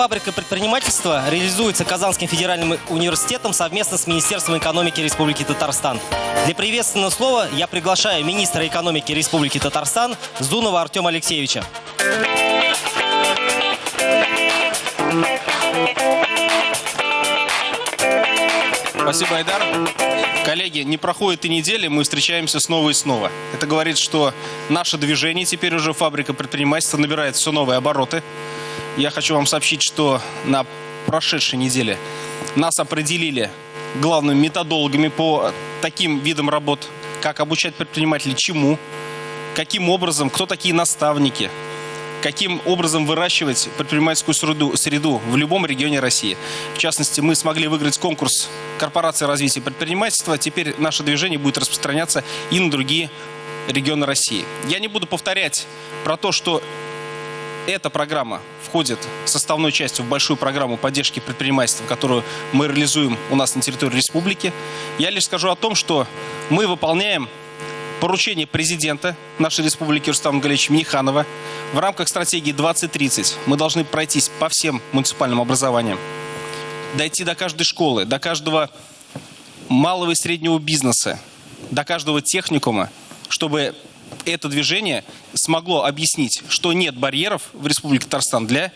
фабрика предпринимательства реализуется Казанским федеральным университетом совместно с Министерством экономики Республики Татарстан. Для приветственного слова я приглашаю министра экономики Республики Татарстан Зунова Артема Алексеевича. Спасибо, Айдар. Коллеги, не проходит и недели, мы встречаемся снова и снова. Это говорит, что наше движение, теперь уже фабрика предпринимательства, набирает все новые обороты. Я хочу вам сообщить, что на прошедшей неделе нас определили главными методологами по таким видам работ, как обучать предпринимателей чему, каким образом, кто такие наставники, каким образом выращивать предпринимательскую среду, среду в любом регионе России. В частности, мы смогли выиграть конкурс Корпорации развития предпринимательства. Теперь наше движение будет распространяться и на другие регионы России. Я не буду повторять про то, что эта программа входит составной частью в большую программу поддержки предпринимательства, которую мы реализуем у нас на территории республики. Я лишь скажу о том, что мы выполняем поручение президента нашей республики Рустама Галевича Миниханова в рамках стратегии 2030. Мы должны пройтись по всем муниципальным образованиям, дойти до каждой школы, до каждого малого и среднего бизнеса, до каждого техникума, чтобы это движение смогло объяснить, что нет барьеров в Республике Татарстан для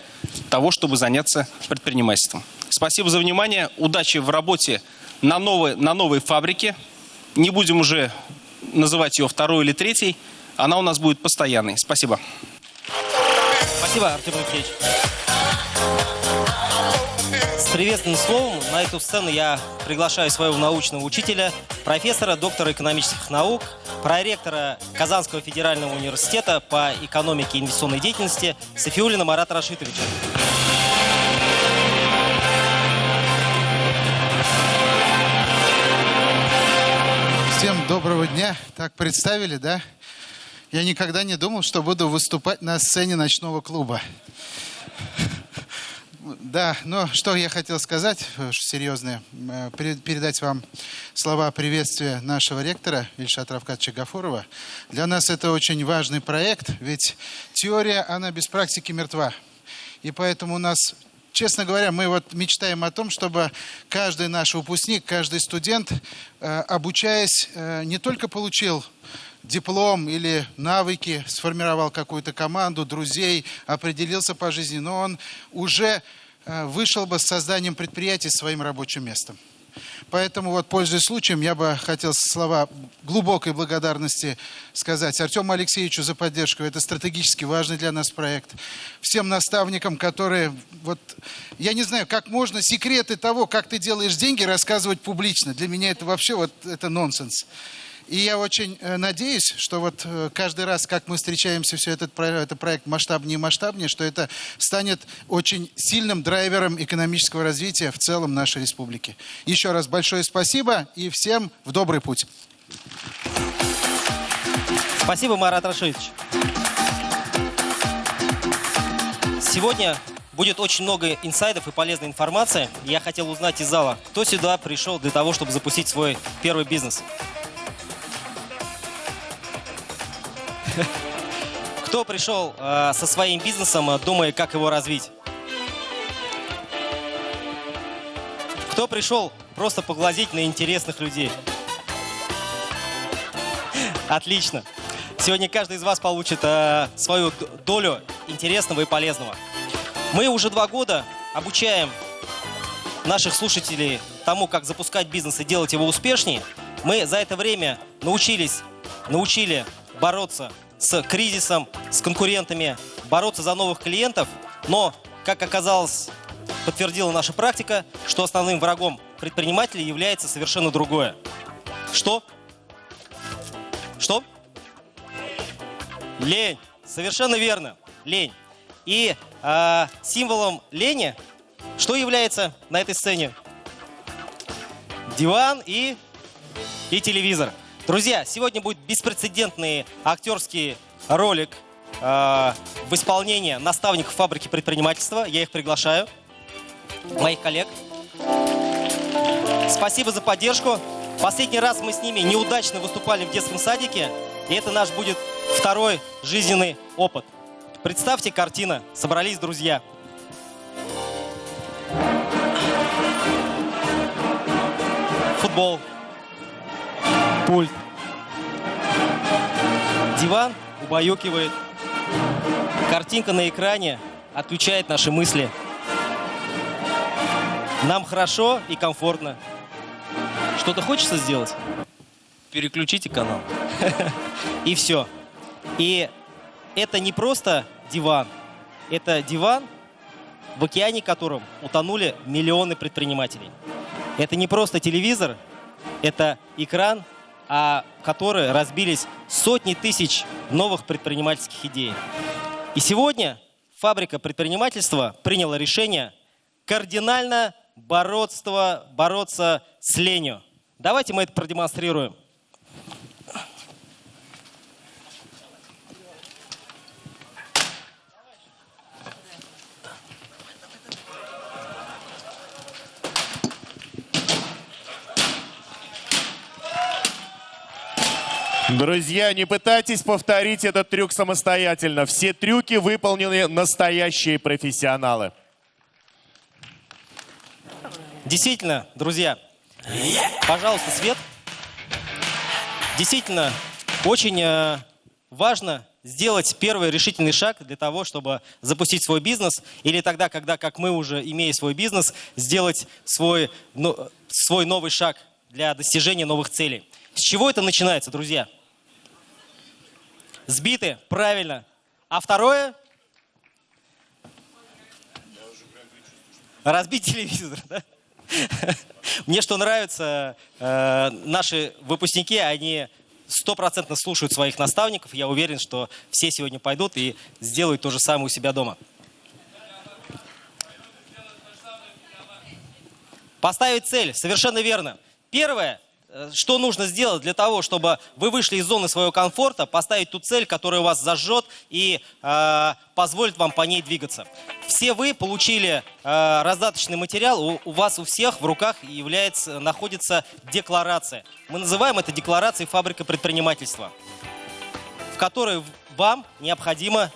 того, чтобы заняться предпринимательством. Спасибо за внимание. Удачи в работе на новой, на новой фабрике. Не будем уже называть ее второй или третьей. Она у нас будет постоянной. Спасибо. Спасибо, Артем Алексеевич. С приветственным словом на эту сцену я приглашаю своего научного учителя, профессора, доктора экономических наук, проректора Казанского федерального университета по экономике и инвестиционной деятельности Софиулина Марата Рашитовича. Всем доброго дня. Так представили, да? Я никогда не думал, что буду выступать на сцене ночного клуба. Да, но что я хотел сказать, серьезное, э, передать вам слова приветствия нашего ректора Ильшата Равкатовича Гафурова. Для нас это очень важный проект, ведь теория, она без практики мертва. И поэтому у нас честно говоря, мы вот мечтаем о том, чтобы каждый наш выпускник, каждый студент, э, обучаясь, э, не только получил диплом или навыки, сформировал какую-то команду, друзей, определился по жизни, но он уже э, вышел бы с созданием предприятия своим рабочим местом. Поэтому вот, пользуясь случаем, я бы хотел слова глубокой благодарности сказать Артему Алексеевичу за поддержку. Это стратегически важный для нас проект. Всем наставникам, которые... Вот, я не знаю, как можно секреты того, как ты делаешь деньги, рассказывать публично. Для меня это вообще вот, это нонсенс. И я очень э, надеюсь, что вот э, каждый раз, как мы встречаемся, все этот, этот проект масштабнее и масштабнее, что это станет очень сильным драйвером экономического развития в целом нашей республики. Еще раз большое спасибо и всем в добрый путь. Спасибо, Марат Рашидович. Сегодня будет очень много инсайдов и полезной информации. Я хотел узнать из зала, кто сюда пришел для того, чтобы запустить свой первый бизнес. Кто пришел э, со своим бизнесом, э, думая, как его развить? Кто пришел просто поглазеть на интересных людей? Отлично. Сегодня каждый из вас получит э, свою долю интересного и полезного. Мы уже два года обучаем наших слушателей тому, как запускать бизнес и делать его успешнее. Мы за это время научились, научили бороться с кризисом, с конкурентами, бороться за новых клиентов. Но, как оказалось, подтвердила наша практика, что основным врагом предпринимателей является совершенно другое. Что? Что? Лень. Совершенно верно. Лень. И э, символом лени что является на этой сцене? Диван и, и телевизор. Друзья, сегодня будет беспрецедентный актерский ролик э, в исполнении наставников фабрики предпринимательства. Я их приглашаю, моих коллег. Спасибо за поддержку. Последний раз мы с ними неудачно выступали в детском садике, и это наш будет второй жизненный опыт. Представьте картина «Собрались друзья». Футбол, пульт. Диван убаюкивает. Картинка на экране отключает наши мысли. Нам хорошо и комфортно. Что-то хочется сделать? Переключите канал. И все. И это не просто диван. Это диван, в океане котором утонули миллионы предпринимателей. Это не просто телевизор, это экран, о который разбились сотни тысяч новых предпринимательских идей. И сегодня фабрика предпринимательства приняла решение кардинально бороться, бороться с ленью. Давайте мы это продемонстрируем. Друзья, не пытайтесь повторить этот трюк самостоятельно. Все трюки выполнены настоящие профессионалы. Действительно, друзья, пожалуйста, свет. Действительно, очень э, важно сделать первый решительный шаг для того, чтобы запустить свой бизнес, или тогда, когда, как мы уже, имея свой бизнес, сделать свой, ну, свой новый шаг для достижения новых целей. С чего это начинается, друзья? Сбиты, правильно. А второе? Разбить телевизор, да? Мне что нравится, э, наши выпускники, они стопроцентно слушают своих наставников. Я уверен, что все сегодня пойдут и сделают то же самое у себя дома. Поставить цель, совершенно верно. Первое, что нужно сделать для того, чтобы вы вышли из зоны своего комфорта, поставить ту цель, которая вас зажжет и э, позволит вам по ней двигаться. Все вы получили э, раздаточный материал, у, у вас у всех в руках является, находится декларация. Мы называем это декларацией фабрика предпринимательства, в которой вам необходимо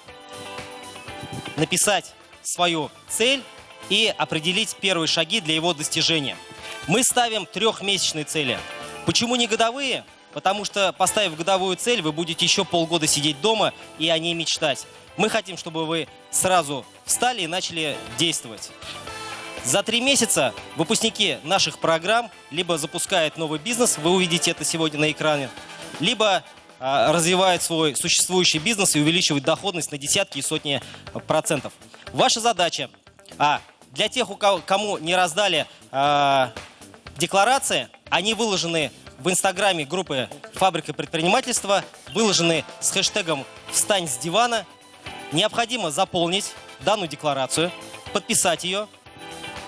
написать свою цель и определить первые шаги для его достижения. Мы ставим трехмесячные цели. Почему не годовые? Потому что, поставив годовую цель, вы будете еще полгода сидеть дома и о ней мечтать. Мы хотим, чтобы вы сразу встали и начали действовать. За три месяца выпускники наших программ либо запускают новый бизнес, вы увидите это сегодня на экране, либо а, развивают свой существующий бизнес и увеличивают доходность на десятки и сотни процентов. Ваша задача, а, для тех, кому не раздали а, декларации, они выложены в инстаграме группы «Фабрика предпринимательства», выложены с хэштегом «Встань с дивана». Необходимо заполнить данную декларацию, подписать ее,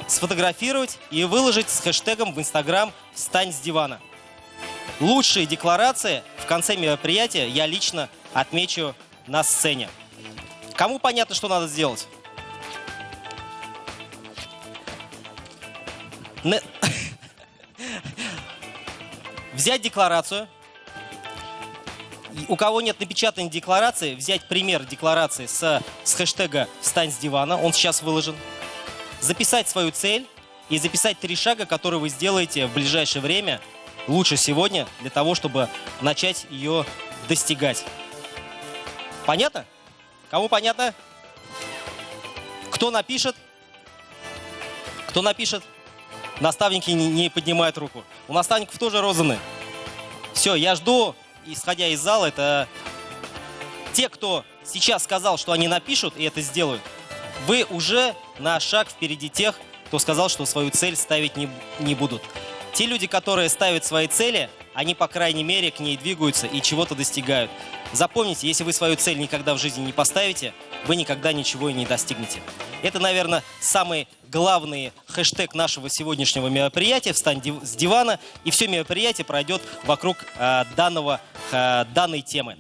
сфотографировать и выложить с хэштегом в инстаграм «Встань с дивана». Лучшие декларации в конце мероприятия я лично отмечу на сцене. Кому понятно, что надо сделать? Взять декларацию. У кого нет напечатанной декларации, взять пример декларации с, с хэштега «Встань с дивана», он сейчас выложен. Записать свою цель и записать три шага, которые вы сделаете в ближайшее время, лучше сегодня, для того, чтобы начать ее достигать. Понятно? Кому понятно? Кто напишет? Кто напишет? Наставники не, поднимают руку. У наставников тоже розаны. Все, я жду, исходя из зала, это те, кто сейчас сказал, что они напишут и это сделают, вы уже на шаг впереди тех, кто сказал, что свою цель ставить не, не будут. Те люди, которые ставят свои цели, они, по крайней мере, к ней двигаются и чего-то достигают. Запомните, если вы свою цель никогда в жизни не поставите, вы никогда ничего и не достигнете. Это, наверное, самый главный хэштег нашего сегодняшнего мероприятия «Встань с дивана», и все мероприятие пройдет вокруг э, данного, э, данной темы.